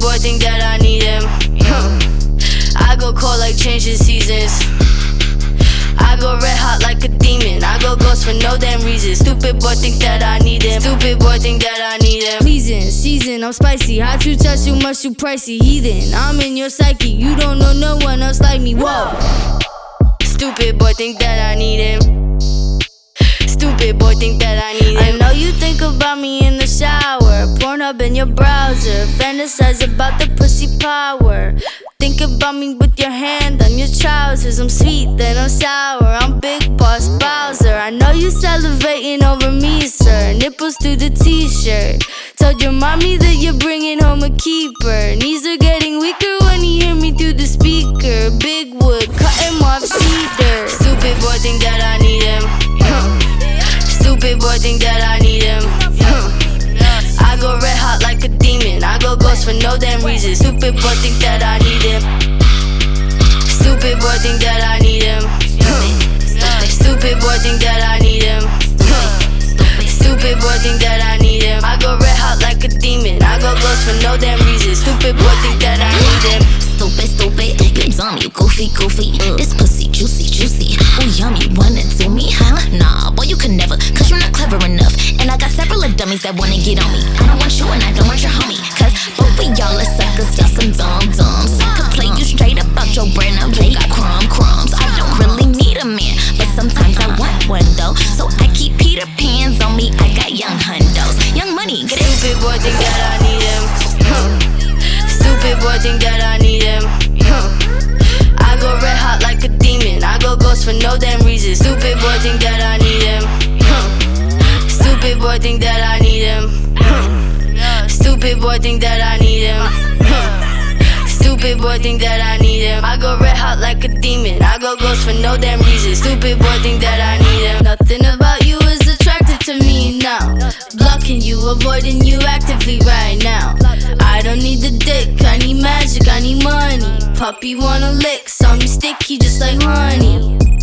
Boy think that I need him. Hmm. I go cold like changing seasons. I go red hot like a demon. I go ghost for no damn reason. Stupid boy think that I need him. Stupid boy think that I need him. Season, season, I'm spicy. Hot to touch too much, too pricey. Heathen, I'm in your psyche. You don't know no one else like me. Whoa. Stupid boy think that I Stupid boy think that I need it I know you think about me in the shower. Porn up in your browser. Fantasize about the pussy power. Think about me with your hand on your trousers. I'm sweet, then I'm sour. I'm Big Boss Bowser. I know you salivating over me, sir. Nipples through the t shirt. Told your mommy that you're bringing home a keeper. Knees are getting no damn reason. Stupid boy think that I need him. Stupid boy think that I need him. Stupid boy think that I need him. Stupid boy think that I need him. I go red hot like a demon. I go ghost for no damn reason. Stupid boy think that I need him. Stupid, stupid, you dumb, you goofy, goofy. This pussy juicy, juicy. Ooh, yummy, wanna do me, huh? Nah, boy, you can never, cause you're not clever enough. And I got several of dummies that wanna get on me. Ghost for no damn reason. Stupid boy think that I need him. Stupid boy think that I need him. Stupid boy think that I need him. Stupid boy think that I need him. I go red hot like a demon. I go ghost for no damn reason. Stupid boy think that I need him. Nothing about you is attractive to me now. Blocking you, avoiding you actively right now. I don't need the dick, I need magic, I need money. Puppy wanna lick, saw me sticky just like honey.